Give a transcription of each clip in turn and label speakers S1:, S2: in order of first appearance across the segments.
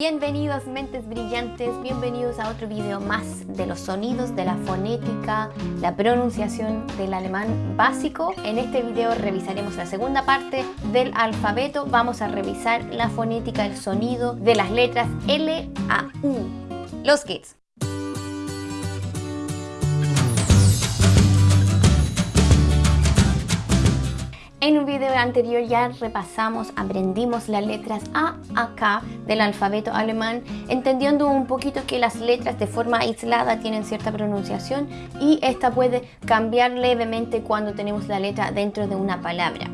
S1: Bienvenidos mentes brillantes, bienvenidos a otro video más de los sonidos, de la fonética, la pronunciación del alemán básico. En este video revisaremos la segunda parte del alfabeto, vamos a revisar la fonética, el sonido de las letras L a U. Los kids. Anterior ya repasamos, aprendimos las letras A a K del alfabeto alemán, entendiendo un poquito que las letras de forma aislada tienen cierta pronunciación y esta puede cambiar levemente cuando tenemos la letra dentro de una palabra.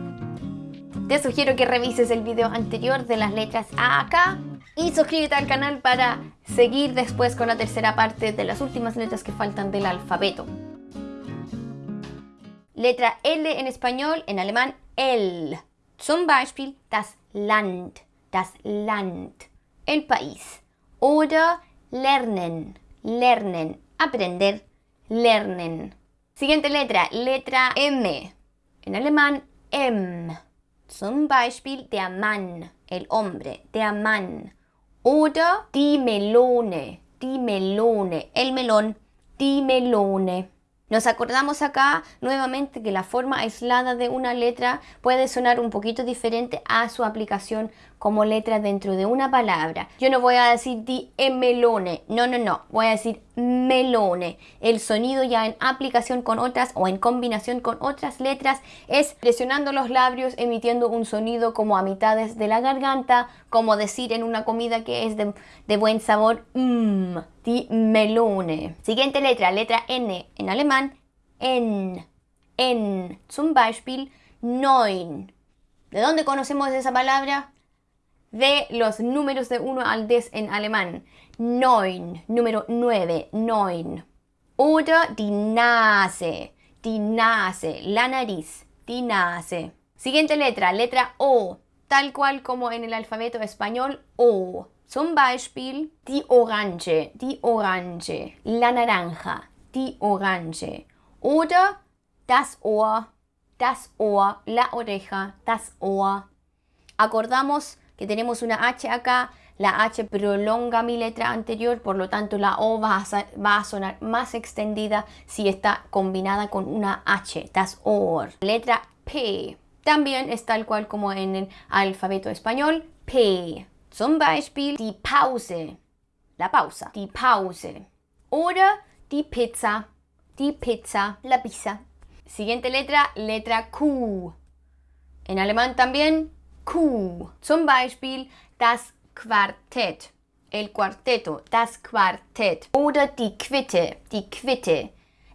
S1: Te sugiero que revises el video anterior de las letras A a K y suscríbete al canal para seguir después con la tercera parte de las últimas letras que faltan del alfabeto. Letra L en español, en alemán L. Zum Beispiel das Land, das Land, el país. Oder lernen, lernen, aprender, lernen. Siguiente letra, letra M. En alemán M. Zum Beispiel der Mann, el hombre, der Mann. Oder die Melone, die Melone, el melón, die Melone. Nos acordamos acá nuevamente que la forma aislada de una letra puede sonar un poquito diferente a su aplicación como letra dentro de una palabra. Yo no voy a decir di melone, no, no, no, voy a decir melone. El sonido ya en aplicación con otras o en combinación con otras letras es presionando los labios, emitiendo un sonido como a mitades de la garganta, como decir en una comida que es de, buen sabor, mmm, di melone. Siguiente letra, letra N en alemán, en, en, zum Beispiel, neun. ¿De dónde conocemos esa palabra? De los números de 1 al 10 en alemán. Neun, número 9, neun. Oder die Nase, die Nase, la nariz, die Nase. Siguiente letra, letra O, tal cual como en el alfabeto español, O. Zum Beispiel die Orange, die Orange, la naranja, die Orange. Oder das Ohr, das Ohr, la oreja, das Ohr. Acordamos que tenemos una H acá, la H prolonga mi letra anterior, por lo tanto la O va a, sonar más extendida si está combinada con una H, das Ohr. Letra P también es tal cual como en el alfabeto español, P. Zum Beispiel die Pause, la pausa, die Pause. Oder die Pizza, die Pizza, la pizza. Siguiente letra, letra Q. En alemán también Q. Zum Beispiel das Quartett. El cuarteto, das Quartett. Oder die Quitte, die Quitte.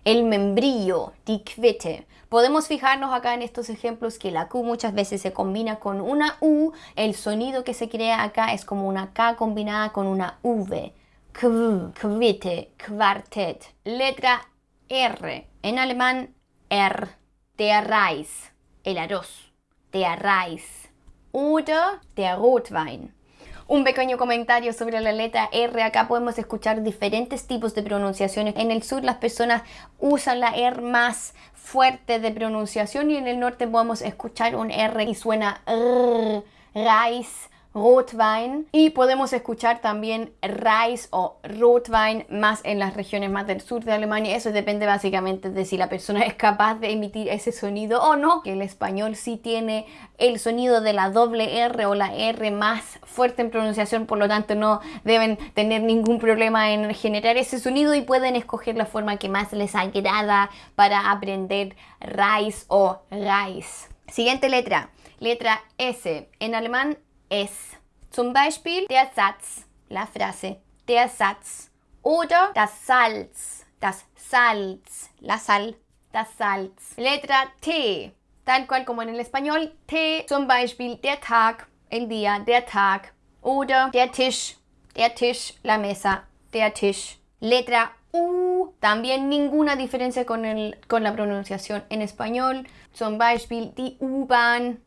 S1: El membrillo, die Quitte. Podemos fijarnos acá en estos ejemplos que la Q muchas veces se combina con una U. El sonido que se crea acá es como una K combinada con una V. Qu, Quitte, Quartett. Letra R. En alemán, R. Der Reis. El arroz. Der Reis oder der Rotwein. Un pequeño comentario sobre la letra R. Acá podemos escuchar diferentes tipos de pronunciaciones. En el sur las personas usan la R más fuerte de pronunciación y en el norte podemos escuchar un R y suena R, Reis, Rotwein y podemos escuchar también Reis o Rotwein más en las regiones más del sur de Alemania. Eso depende básicamente de si la persona es capaz de emitir ese sonido o no. Que el español sí tiene el sonido de la doble R o la R más fuerte en pronunciación, por lo tanto no deben tener ningún problema en generar ese sonido y pueden escoger la forma que más les agrada para aprender Reis o Reis. Siguiente letra, letra S. En alemán es. Zum Beispiel der Satz, la frase, der Satz. Oder das Salz, das Salz, la sal, das Salz. Letra T, tal cual como en el español, T. Zum Beispiel der Tag, el día, der Tag. Oder der Tisch, der Tisch, la mesa, der Tisch. Letra U, también ninguna diferencia con, el, con la pronunciación en español. Zum Beispiel die U-Bahn,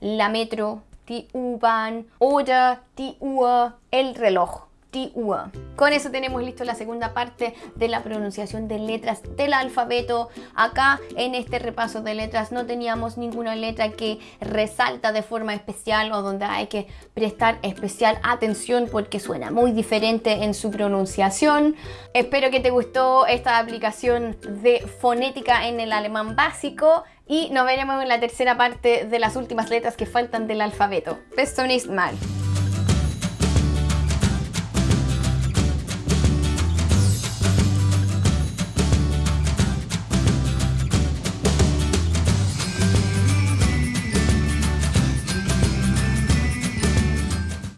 S1: la metro, die U-Bahn oder die Uhr, el reloj, die Uhr. Con eso tenemos listo la segunda parte de la pronunciación de letras del alfabeto. Acá en este repaso de letras no teníamos ninguna letra que resalta de forma especial o donde hay que prestar especial atención porque suena muy diferente en su pronunciación. Espero que te gustó esta aplicación de fonética en el alemán básico y nos veremos en la tercera parte de las últimas letras que faltan del alfabeto. Nächsten Mal.